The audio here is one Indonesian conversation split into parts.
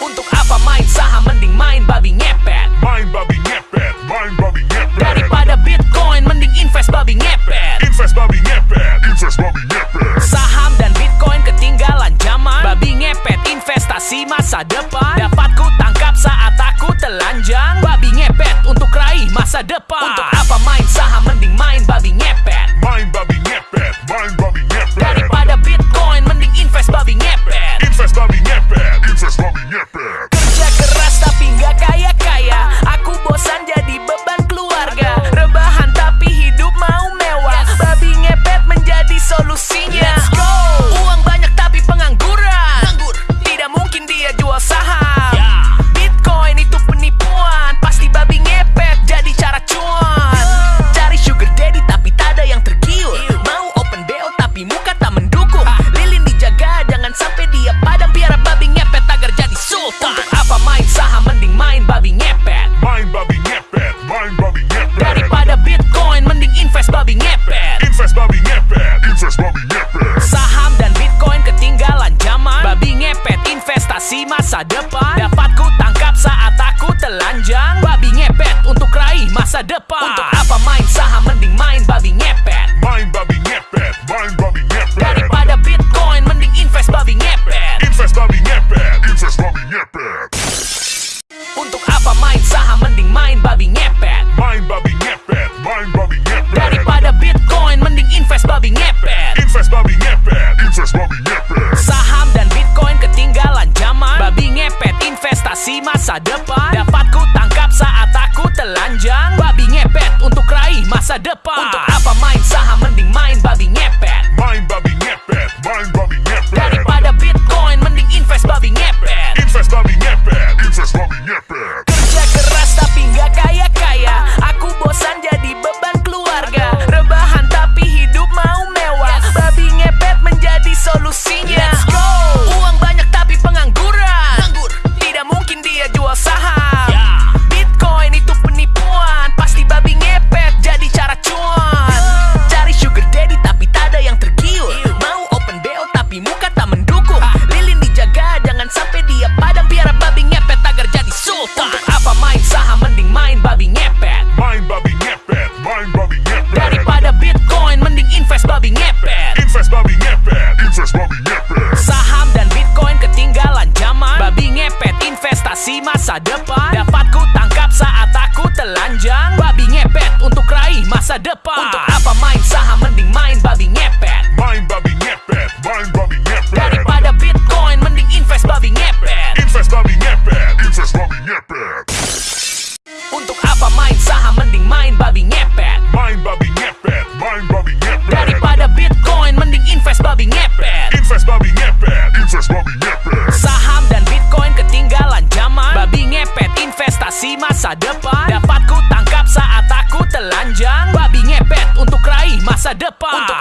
Untuk apa main saham? Mending main babi ngepet. Main babi ngepet, main babi ngepet. Daripada bitcoin mending invest babi ngepet. Invest babi ngepet, invest babi ngepet. Saham dan bitcoin ketinggalan zaman. Babi ngepet investasi masa depan. Dapat ku tangkap saat aku telanjang. Babi ngepet untuk raih masa depan. Untuk depan Untuk apa mindset masa depan. Untuk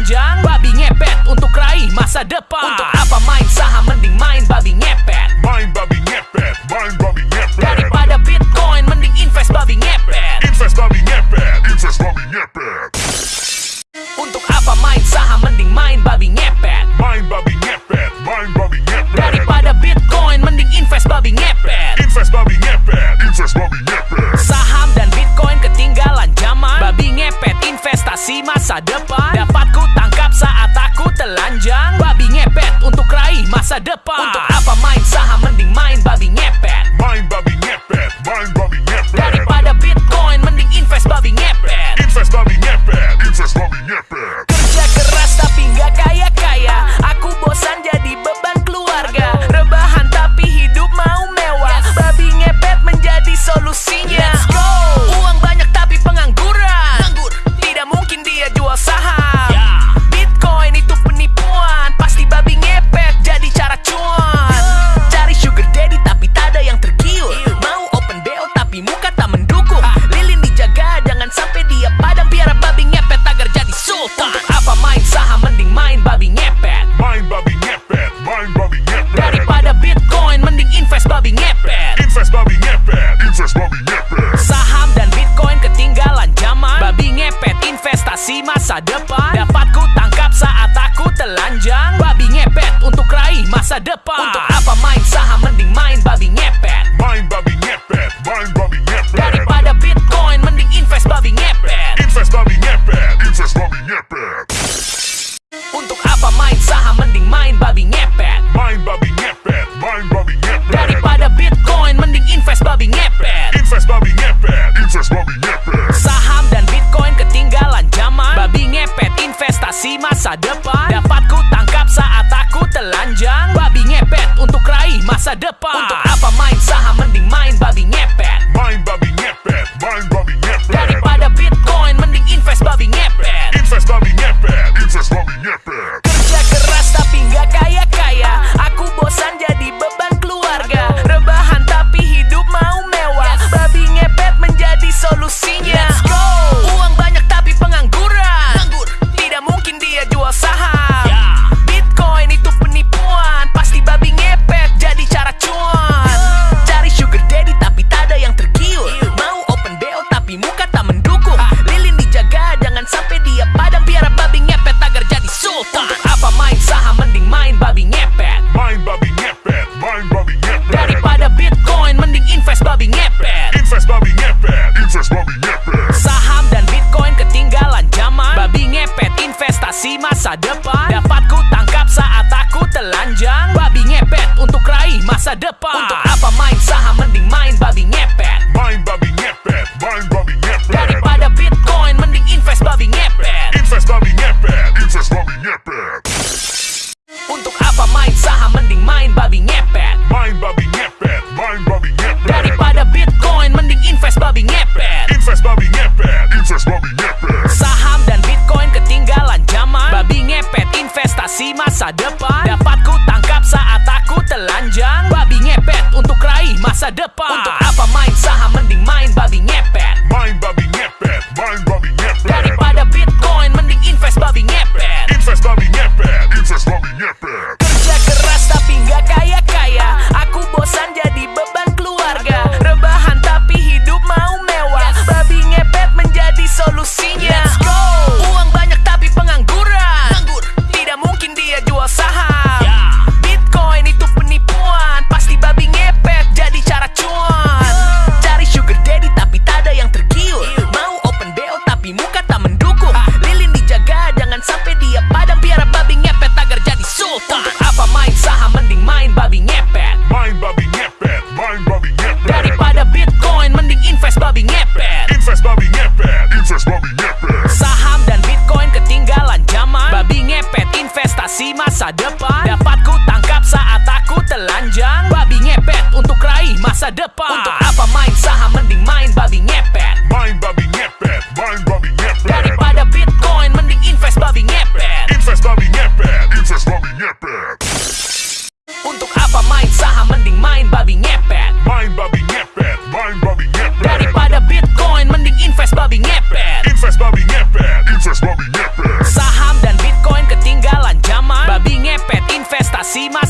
panjang Babi ngepet untuk raih masa depan. Untuk visi masa depan Dapat ku tangkap saat aku telanjang. Babi ngepet untuk raih masa depan. Untuk apa main saham mending main babi ngepet. Main babi ngepet, main babi ngepet. Daripada visi masa depan Dapat ku tangkap saat aku telanjang. Babi ngepet untuk raih masa depan. Untuk apa main saham mending main babi ngepet. Main babi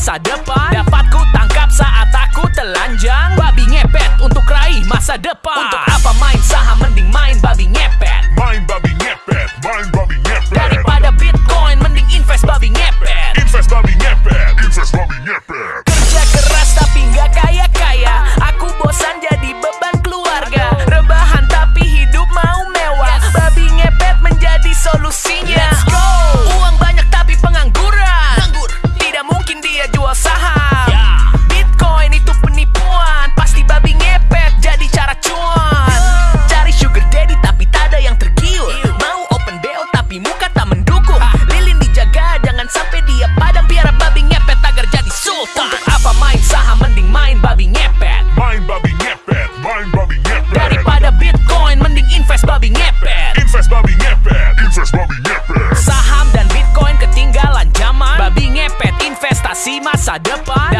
Passada pra si masa depan.